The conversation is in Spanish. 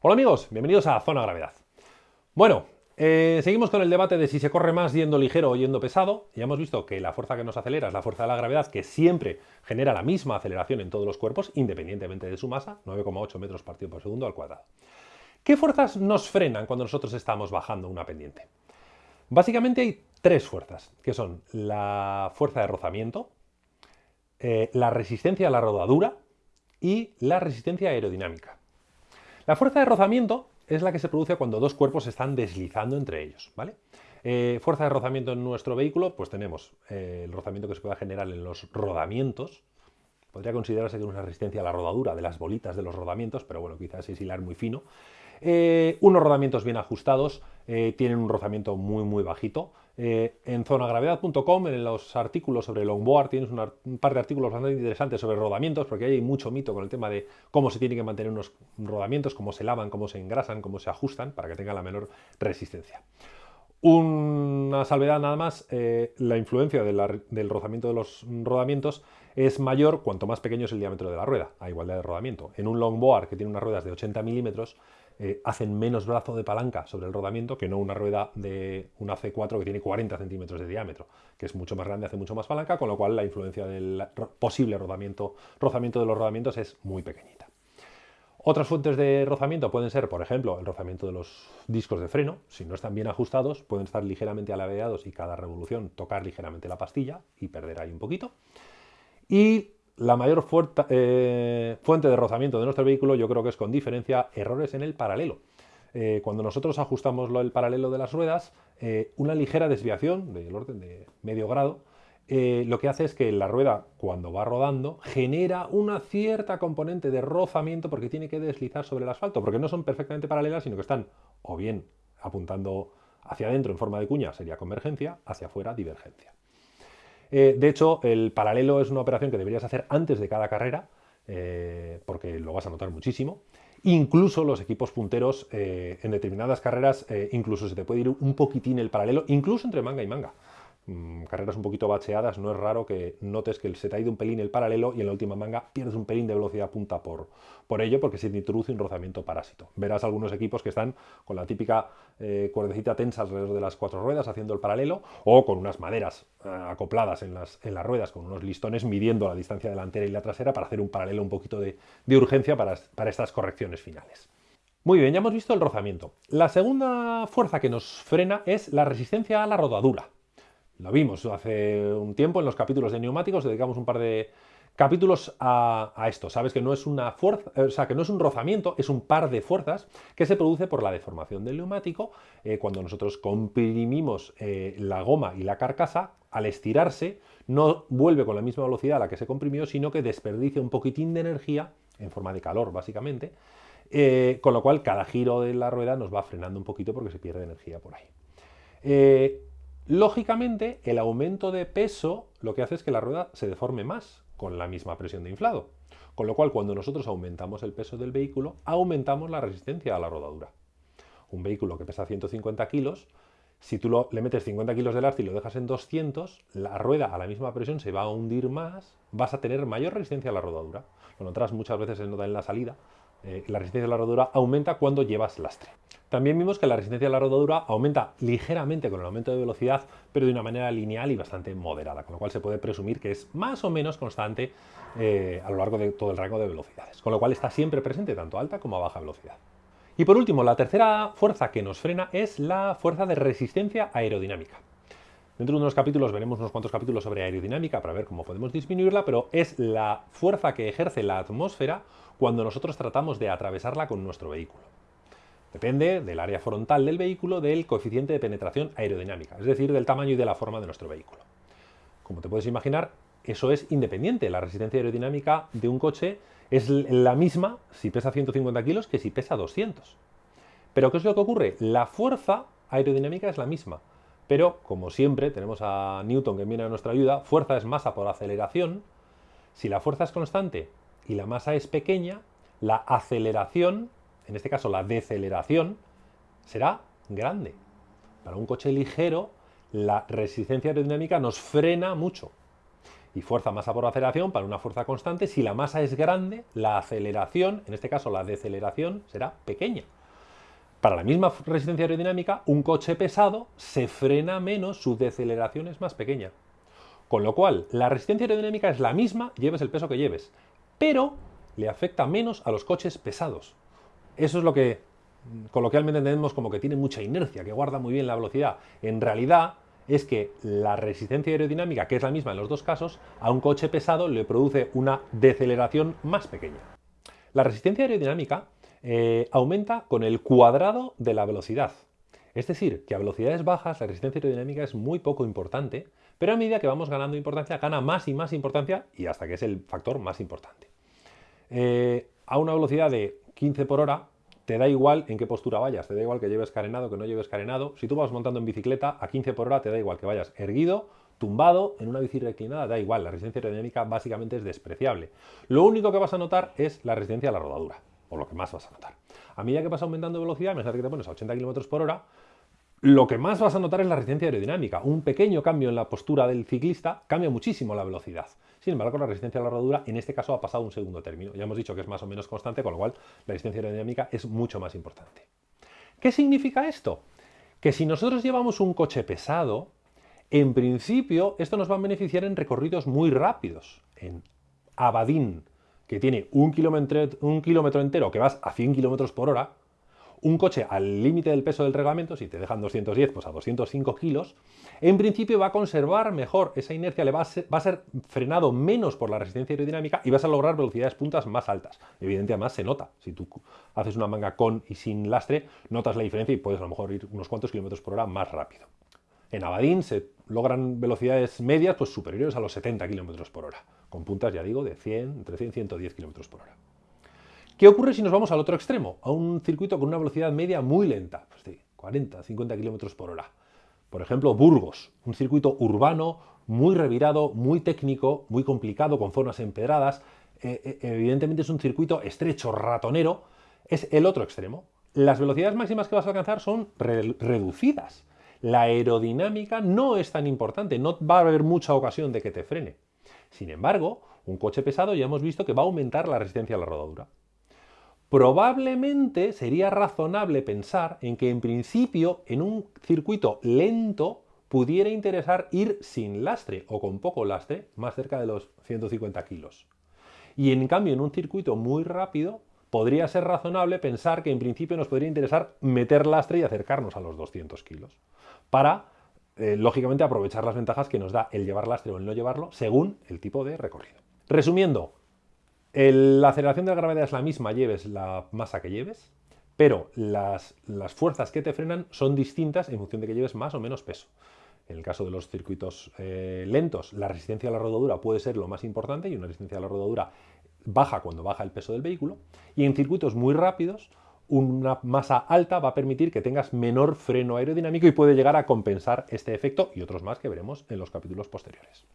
Hola amigos, bienvenidos a Zona Gravedad. Bueno, eh, seguimos con el debate de si se corre más yendo ligero o yendo pesado. Ya hemos visto que la fuerza que nos acelera es la fuerza de la gravedad, que siempre genera la misma aceleración en todos los cuerpos, independientemente de su masa, 9,8 metros partido por segundo al cuadrado. ¿Qué fuerzas nos frenan cuando nosotros estamos bajando una pendiente? Básicamente hay tres fuerzas, que son la fuerza de rozamiento, eh, la resistencia a la rodadura y la resistencia aerodinámica. La fuerza de rozamiento es la que se produce cuando dos cuerpos se están deslizando entre ellos, ¿vale? Eh, fuerza de rozamiento en nuestro vehículo, pues tenemos eh, el rozamiento que se puede generar en los rodamientos, podría considerarse que es una resistencia a la rodadura de las bolitas de los rodamientos, pero bueno, quizás es hilar muy fino. Eh, unos rodamientos bien ajustados, tienen un rozamiento muy muy bajito. Eh, en zonagravedad.com, en los artículos sobre longboard, tienes un par de artículos bastante interesantes sobre rodamientos, porque hay mucho mito con el tema de cómo se tienen que mantener unos rodamientos, cómo se lavan, cómo se engrasan, cómo se ajustan, para que tengan la menor resistencia. Una salvedad nada más, la influencia del rozamiento de los rodamientos es mayor cuanto más pequeño es el diámetro de la rueda, a igualdad de rodamiento. En un longboard que tiene unas ruedas de 80 milímetros, eh, hacen menos brazo de palanca sobre el rodamiento que no una rueda de una C4 que tiene 40 centímetros de diámetro, que es mucho más grande, hace mucho más palanca, con lo cual la influencia del posible rodamiento, rozamiento de los rodamientos es muy pequeñita. Otras fuentes de rozamiento pueden ser, por ejemplo, el rozamiento de los discos de freno. Si no están bien ajustados, pueden estar ligeramente alaveados y cada revolución tocar ligeramente la pastilla y perder ahí un poquito. Y la mayor eh, fuente de rozamiento de nuestro vehículo yo creo que es con diferencia errores en el paralelo. Eh, cuando nosotros ajustamos el paralelo de las ruedas, eh, una ligera desviación del orden de medio grado lo que hace es que la rueda cuando va rodando genera una cierta componente de rozamiento porque tiene que deslizar sobre el asfalto, porque no son perfectamente paralelas, sino que están o bien apuntando hacia adentro en forma de cuña, sería convergencia, hacia afuera, divergencia. Eh, de hecho, el paralelo es una operación que deberías hacer antes de cada carrera, eh, porque lo vas a notar muchísimo. Incluso los equipos punteros eh, en determinadas carreras, incluso se te puede ir un poquitín el paralelo, incluso entre manga y manga. Mm, carreras un poquito bacheadas, no es raro que notes que se te ha ido un pelín el paralelo y en la última manga pierdes un pelín de velocidad punta por, por ello, porque se introduce un rozamiento parásito. Verás algunos equipos que están con la típica eh, cuerdecita tensa alrededor de las cuatro ruedas haciendo el paralelo o con unas maderas eh, acopladas en las, en las ruedas, con unos listones midiendo la distancia delantera y la trasera para hacer un paralelo un poquito de, urgencia para, para estas correcciones finales. Muy bien, ya hemos visto el rozamiento. La segunda fuerza que nos frena es la resistencia a la rodadura. Lo vimos hace un tiempo en los capítulos de neumáticos, dedicamos un par de capítulos a, esto. Sabes que no es una fuerza, o sea, que no es un rozamiento, es un par de fuerzas que se produce por la deformación del neumático eh, cuando nosotros comprimimos eh, la goma y la carcasa. Al estirarse, no vuelve con la misma velocidad a la que se comprimió, sino que desperdicia un poquitín de energía, en forma de calor básicamente, eh, con lo cual cada giro de la rueda nos va frenando un poquito porque se pierde energía por ahí. Lógicamente, el aumento de peso lo que hace es que la rueda se deforme más con la misma presión de inflado. Con lo cual, cuando nosotros aumentamos el peso del vehículo, aumentamos la resistencia a la rodadura. Un vehículo que pesa 150 kilos, si tú le metes 50 kilos de lastre y lo dejas en 200, la rueda a la misma presión se va a hundir más, vas a tener mayor resistencia a la rodadura. Lo notarás muchas veces se nota en la salida, eh, la resistencia a la rodadura aumenta cuando llevas lastre. También vimos que la resistencia a la rodadura aumenta ligeramente con el aumento de velocidad, pero de una manera lineal y bastante moderada, con lo cual se puede presumir que es más o menos constante eh, a lo largo de todo el rango de velocidades, con lo cual está siempre presente tanto a alta como a baja velocidad. Y por último, la tercera fuerza que nos frena es la fuerza de resistencia aerodinámica. Dentro de unos capítulos veremos unos cuantos capítulos sobre aerodinámica para ver cómo podemos disminuirla, pero es la fuerza que ejerce la atmósfera cuando nosotros tratamos de atravesarla con nuestro vehículo. Depende del área frontal del vehículo del coeficiente de penetración aerodinámica, es decir, del tamaño y de la forma de nuestro vehículo. Como te puedes imaginar, eso es independiente. La resistencia aerodinámica de un coche es la misma si pesa 150 kilos que si pesa 200. Pero ¿qué es lo que ocurre? La fuerza aerodinámica es la misma. Pero, como siempre, tenemos a Newton que viene a nuestra ayuda, fuerza es masa por aceleración. Si la fuerza es constante y la masa es pequeña, la aceleración en este caso la deceleración, será grande. Para un coche ligero, la resistencia aerodinámica nos frena mucho. y fuerza masa por aceleración para una fuerza constante. Si la masa es grande, la aceleración, en este caso la deceleración, será pequeña. Para la misma resistencia aerodinámica, un coche pesado se frena menos, su deceleración es más pequeña. Con lo cual, la resistencia aerodinámica es la misma, lleves el peso que lleves, pero le afecta menos a los coches pesados. Eso es lo que coloquialmente entendemos como que tiene mucha inercia, que guarda muy bien la velocidad. En realidad, es que la resistencia aerodinámica, que es la misma en los dos casos, a un coche pesado le produce una deceleración más pequeña. La resistencia aerodinámica eh, aumenta con el cuadrado de la velocidad. Es decir, que a velocidades bajas la resistencia aerodinámica es muy poco importante, pero a medida que vamos ganando importancia, gana más y más importancia y hasta que es el factor más importante. Eh, a una velocidad de 15 por hora, te da igual en qué postura vayas, te da igual que lleves carenado, que no lleves carenado. Si tú vas montando en bicicleta a 15 por hora, te da igual que vayas erguido, tumbado, en una bici reclinada, da igual, la resistencia aerodinámica básicamente es despreciable. Lo único que vas a notar es la resistencia a la rodadura o lo que más vas a notar. A medida que vas aumentando velocidad, imagínate que te pones a 80 km por hora, lo que más vas a notar es la resistencia aerodinámica. Un pequeño cambio en la postura del ciclista cambia muchísimo la velocidad. Sin embargo, la resistencia a la rodadura en este caso ha pasado un segundo término. Ya hemos dicho que es más o menos constante, con lo cual la resistencia aerodinámica es mucho más importante. ¿Qué significa esto? Que si nosotros llevamos un coche pesado, en principio esto nos va a beneficiar en recorridos muy rápidos. En Abadín, que tiene un kilómetro, un kilómetro entero que vas a 100 kilómetros por hora, un coche al límite del peso del reglamento, si te dejan 210, pues a 205 kilos, en principio va a conservar mejor esa inercia, le va a, ser, va a ser frenado menos por la resistencia aerodinámica y vas a lograr velocidades puntas más altas. Evidentemente, además se nota. Si tú haces una manga con y sin lastre, notas la diferencia y puedes a lo mejor ir unos cuantos kilómetros por hora más rápido. En Abadín se logran velocidades medias pues, superiores a los 70 kilómetros por hora con puntas, ya digo, de 100, entre 100 y 110 km por hora. ¿Qué ocurre si nos vamos al otro extremo? A un circuito con una velocidad media muy lenta, pues de 40, 50 km por hora. Por ejemplo, Burgos, un circuito urbano muy revirado, muy técnico, muy complicado, con zonas empedradas. Eh, eh, evidentemente es un circuito estrecho, ratonero. Es el otro extremo. Las velocidades máximas que vas a alcanzar son reducidas. La aerodinámica no es tan importante, no va a haber mucha ocasión de que te frene. Sin embargo, un coche pesado ya hemos visto que va a aumentar la resistencia a la rodadura. Probablemente sería razonable pensar en que en principio en un circuito lento pudiera interesar ir sin lastre o con poco lastre, más cerca de los 150 kilos. Y en cambio en un circuito muy rápido podría ser razonable pensar que en principio nos podría interesar meter lastre y acercarnos a los 200 kilos para eh, lógicamente aprovechar las ventajas que nos da el llevar lastre o el no llevarlo según el tipo de recorrido. Resumiendo, la aceleración de la gravedad es la misma, lleves la masa que lleves, pero las, fuerzas que te frenan son distintas en función de que lleves más o menos peso. En el caso de los circuitos eh, lentos, la resistencia a la rodadura puede ser lo más importante y una resistencia a la rodadura baja cuando baja el peso del vehículo. Y en circuitos muy rápidos, una masa alta va a permitir que tengas menor freno aerodinámico y puede llegar a compensar este efecto y otros más que veremos en los capítulos posteriores.